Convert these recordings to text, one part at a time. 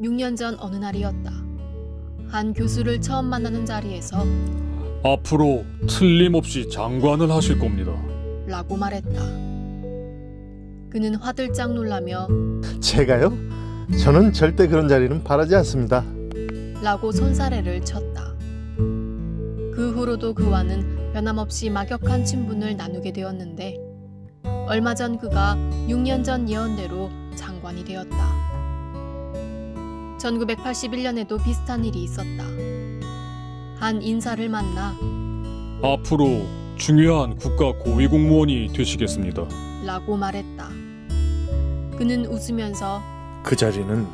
6년 전 어느 날이었다. 한 교수를 처음 만나는 자리에서 앞으로 틀림없이 장관을 하실 겁니다. 라고 말했다. 그는 화들짝 놀라며 제가요? 저는 절대 그런 자리는 바라지 않습니다. 라고 손사래를 쳤다. 그 후로도 그와는 변함없이 막역한 친분을 나누게 되었는데 얼마 전 그가 6년 전 예언대로 장관이 되었다. 1981년에도 비슷한 일이 있었다. 한 인사를 만나 앞으로 중요한 국가 고위 공무원이 되시겠습니다. 라고 말했다. 그는 웃으면서 그 자리는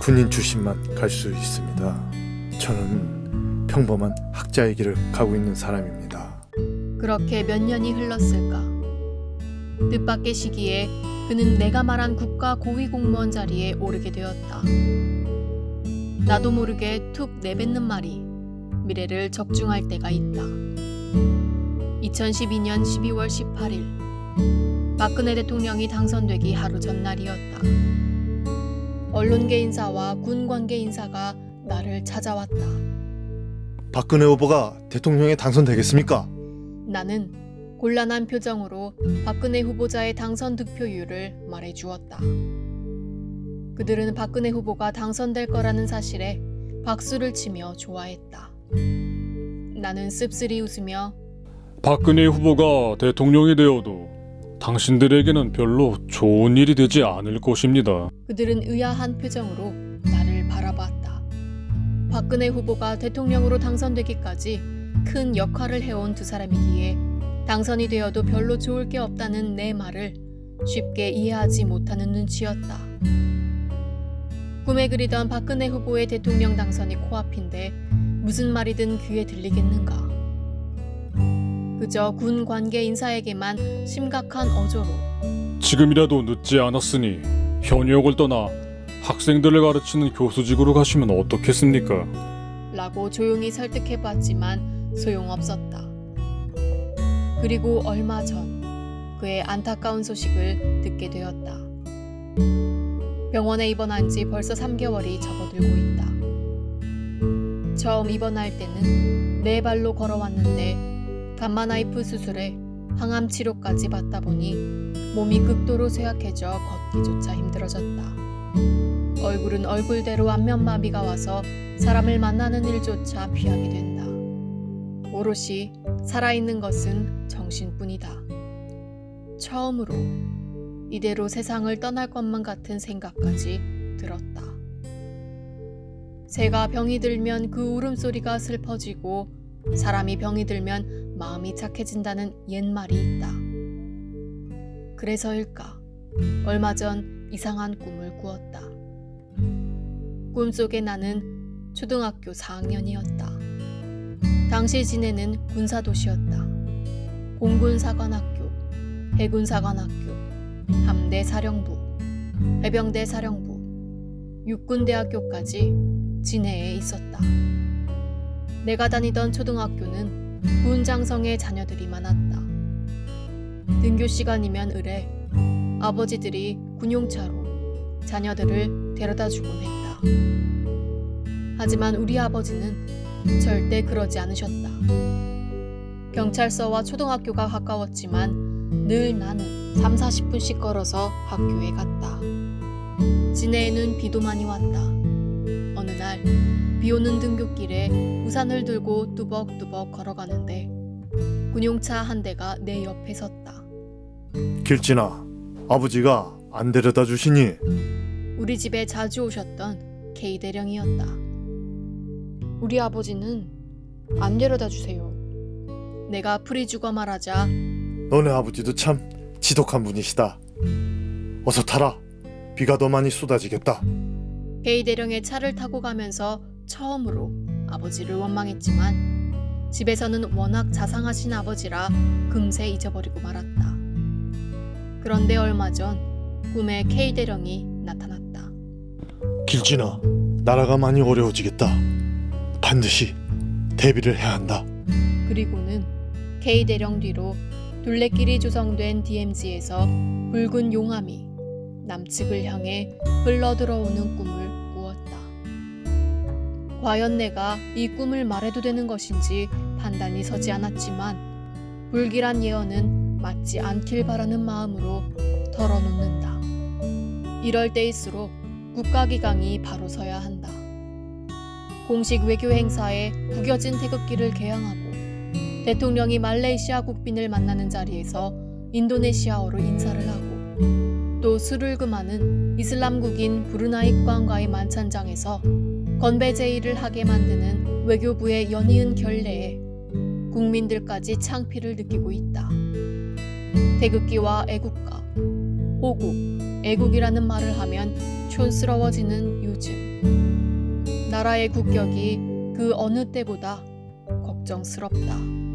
군인 출신만 갈 수 있습니다. 저는 평범한 학자의 길을 가고 있는 사람입니다. 그렇게 몇 년이 흘렀을까. 뜻밖의 시기에 그는 내가 말한 국가 고위 공무원 자리에 오르게 되었다. 나도 모르게 툭 내뱉는 말이 미래를 적중할 때가 있다. 2012년 12월 18일 박근혜 대통령이 당선되기 하루 전날이었다. 언론계 인사와 군 관계 인사가 나를 찾아왔다. 박근혜 후보가 대통령에 당선되겠습니까? 나는 곤란한 표정으로 박근혜 후보자의 당선 득표율을 말해 주었다. 그들은 박근혜 후보가 당선될 거라는 사실에 박수를 치며 좋아했다. 나는 씁쓸히 웃으며 박근혜 후보가 대통령이 되어도 당신들에게는 별로 좋은 일이 되지 않을 것입니다. 그들은 의아한 표정으로 나를 바라봤다. 박근혜 후보가 대통령으로 당선되기까지 큰 역할을 해온 두 사람이기에 당선이 되어도 별로 좋을 게 없다는 내 말을 쉽게 이해하지 못하는 눈치였다. 꿈에 그리던 박근혜 후보의 대통령 당선이 코앞인데 무슨 말이든 귀에 들리겠는가. 그저 군 관계 인사에게만 심각한 어조로 지금이라도 늦지 않았으니 현역을 떠나 학생들을 가르치는 교수직으로 가시면 어떻겠습니까? 라고 조용히 설득해봤지만 소용없었다. 그리고 얼마 전 그의 안타까운 소식을 듣게 되었다. 병원에 입원한 지 벌써 3개월이 접어들고 있다. 처음 입원할 때는 네 발로 걸어왔는데 감마나이프 수술에 항암 치료까지 받다 보니 몸이 극도로 쇠약해져 걷기조차 힘들어졌다. 얼굴은 얼굴대로 안면마비가 와서 사람을 만나는 일조차 피하게 된다. 오롯이 살아있는 것은 정신뿐이다. 처음으로 이대로 세상을 떠날 것만 같은 생각까지 들었다. 새가 병이 들면 그 울음소리가 슬퍼지고 사람이 병이 들면 마음이 착해진다는 옛말이 있다. 그래서일까 얼마 전 이상한 꿈을 꾸었다. 꿈속에 나는 초등학교 4학년이었다. 당시 지내는 군사도시였다. 공군사관학교, 해군사관학교, 함대 사령부, 해병대 사령부, 육군대학교까지 진해에 있었다. 내가 다니던 초등학교는 군장성의 자녀들이 많았다. 등교 시간이면 을에 아버지들이 군용차로 자녀들을 데려다 주곤 했다. 하지만 우리 아버지는 절대 그러지 않으셨다. 경찰서와 초등학교가 가까웠지만 늘 나는 3, 40분씩 걸어서 학교에 갔다. 진해에는 비도 많이 왔다. 어느 날 비 오는 등굣길에 우산을 들고 뚜벅뚜벅 걸어가는데 군용차 한 대가 내 옆에 섰다. 길진아, 아버지가 안 데려다 주시니? 우리 집에 자주 오셨던 K 대령이었다. 우리 아버지는 안 데려다 주세요. 내가 죽어 말하자 너네 아버지도 참 지독한 분이시다. 어서 타라. 비가 더 많이 쏟아지겠다. K 대령의 차를 타고 가면서 처음으로 아버지를 원망했지만 집에서는 워낙 자상하신 아버지라 금세 잊어버리고 말았다. 그런데 얼마 전 꿈에 K 대령이 나타났다. 길진아, 나라가 많이 어려워지겠다. 반드시 대비를 해야 한다. 그리고는 K 대령 뒤로 둘레길이 조성된 DMZ에서 붉은 용암이 남측을 향해 흘러들어오는 꿈을 꾸었다. 과연 내가 이 꿈을 말해도 되는 것인지 판단이 서지 않았지만 불길한 예언은 맞지 않길 바라는 마음으로 털어놓는다. 이럴 때일수록 국가기강이 바로 서야 한다. 공식 외교 행사에 구겨진 태극기를 개양하고 대통령이 말레이시아 국빈을 만나는 자리에서 인도네시아어로 인사를 하고 또 술을 금하는 이슬람국인 브루나이 국왕과의 만찬장에서 건배 제의를 하게 만드는 외교부의 연이은 결례에 국민들까지 창피를 느끼고 있다. 태극기와 애국가, 호국, 애국이라는 말을 하면 촌스러워지는 요즘. 나라의 국격이 그 어느 때보다 걱정스럽다.